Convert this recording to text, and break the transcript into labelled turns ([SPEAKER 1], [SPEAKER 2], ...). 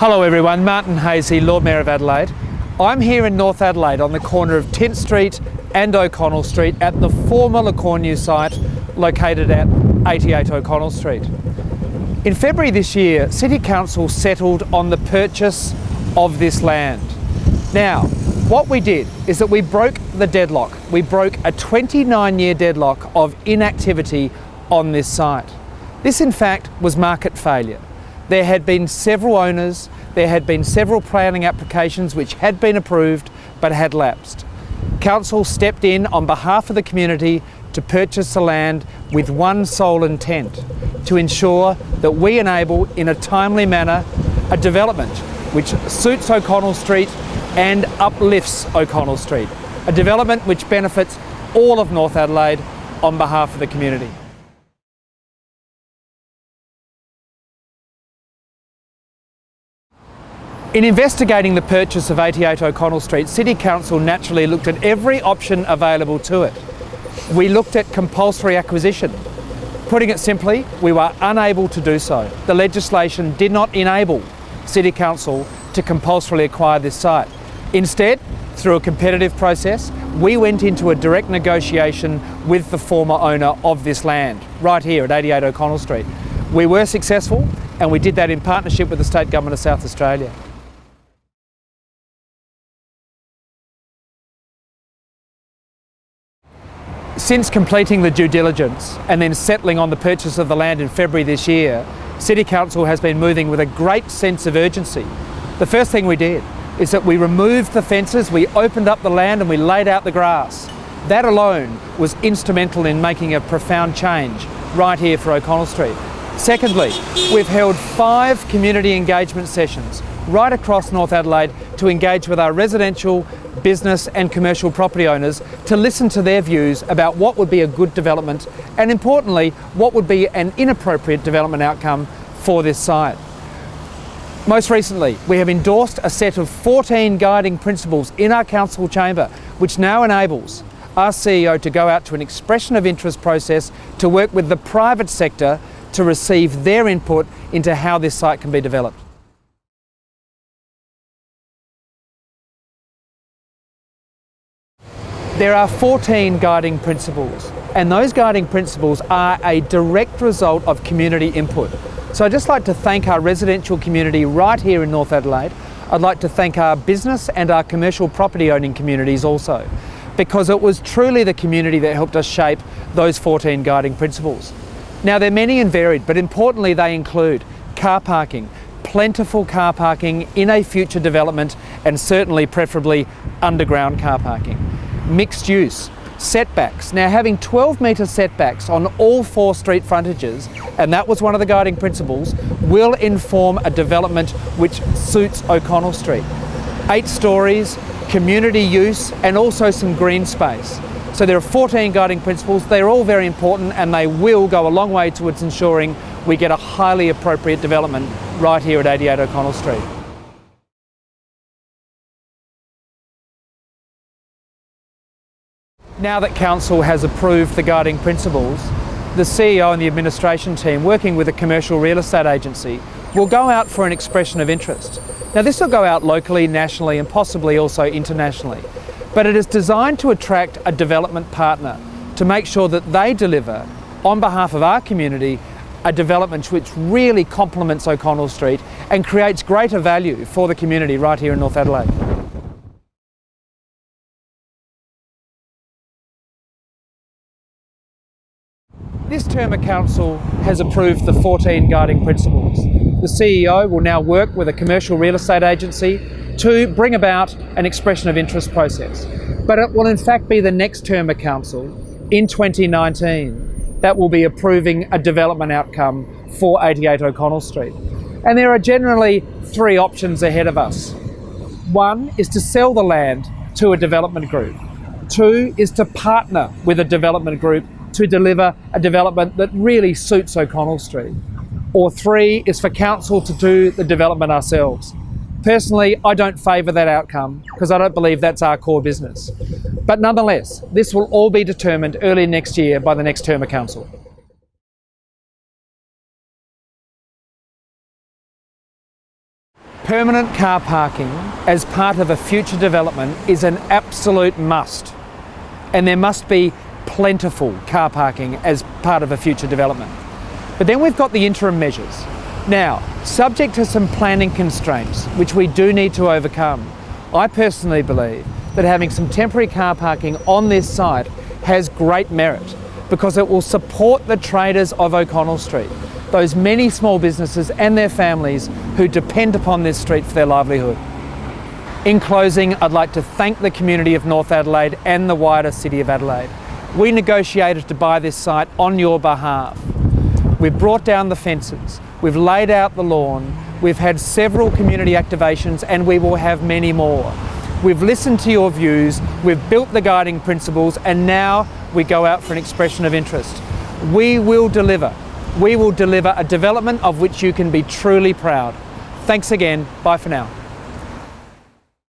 [SPEAKER 1] Hello everyone, Martin Haese, Lord Mayor of Adelaide. I'm here in North Adelaide on the corner of Tynte Street and O'Connell Street at the former Le site located at 88 O'Connell Street. In February this year, City Council settled on the purchase of this land. Now, what we did is that we broke the deadlock. We broke a 29 year deadlock of inactivity on this site. This in fact was market failure. There had been several owners, there had been several planning applications which had been approved but had lapsed. Council stepped in on behalf of the community to purchase the land with one sole intent, to ensure that we enable in a timely manner a development which suits O'Connell Street and uplifts O'Connell Street, a development which benefits all of North Adelaide on behalf of the community. In investigating the purchase of 88 O'Connell Street, City Council naturally looked at every option available to it. We looked at compulsory acquisition. Putting it simply, we were unable to do so. The legislation did not enable City Council to compulsorily acquire this site. Instead, through a competitive process, we went into a direct negotiation with the former owner of this land, right here at 88 O'Connell Street. We were successful and we did that in partnership with the State Government of South Australia. Since completing the due diligence and then settling on the purchase of the land in February this year, City Council has been moving with a great sense of urgency. The first thing we did is that we removed the fences, we opened up the land and we laid out the grass. That alone was instrumental in making a profound change right here for O'Connell Street. Secondly, we've held five community engagement sessions right across North Adelaide to engage with our residential, business and commercial property owners to listen to their views about what would be a good development and importantly, what would be an inappropriate development outcome for this site. Most recently, we have endorsed a set of 14 guiding principles in our council chamber, which now enables our CEO to go out to an expression of interest process to work with the private sector to receive their input into how this site can be developed. There are 14 guiding principles and those guiding principles are a direct result of community input. So I'd just like to thank our residential community right here in North Adelaide. I'd like to thank our business and our commercial property owning communities also because it was truly the community that helped us shape those 14 guiding principles. Now they're many and varied but importantly they include car parking, plentiful car parking in a future development and certainly preferably underground car parking mixed use, setbacks. Now having 12 metre setbacks on all four street frontages, and that was one of the guiding principles, will inform a development which suits O'Connell Street. Eight stories, community use, and also some green space. So there are 14 guiding principles. They're all very important and they will go a long way towards ensuring we get a highly appropriate development right here at 88 O'Connell Street. Now that Council has approved the guiding principles, the CEO and the administration team, working with a commercial real estate agency, will go out for an expression of interest. Now this will go out locally, nationally and possibly also internationally. But it is designed to attract a development partner to make sure that they deliver, on behalf of our community, a development which really complements O'Connell Street and creates greater value for the community right here in North Adelaide. This term of council has approved the 14 guiding principles. The CEO will now work with a commercial real estate agency to bring about an expression of interest process. But it will in fact be the next term of council in 2019 that will be approving a development outcome for 88 O'Connell Street. And there are generally three options ahead of us. One is to sell the land to a development group. Two is to partner with a development group to deliver a development that really suits O'Connell Street. Or three is for council to do the development ourselves. Personally, I don't favour that outcome because I don't believe that's our core business. But nonetheless, this will all be determined early next year by the next term of council. Permanent car parking as part of a future development is an absolute must. And there must be plentiful car parking as part of a future development. But then we've got the interim measures. Now, subject to some planning constraints, which we do need to overcome, I personally believe that having some temporary car parking on this site has great merit because it will support the traders of O'Connell Street, those many small businesses and their families who depend upon this street for their livelihood. In closing, I'd like to thank the community of North Adelaide and the wider City of Adelaide. We negotiated to buy this site on your behalf. We've brought down the fences, we've laid out the lawn, we've had several community activations and we will have many more. We've listened to your views, we've built the guiding principles, and now we go out for an expression of interest. We will deliver. We will deliver a development of which you can be truly proud. Thanks again. Bye for now.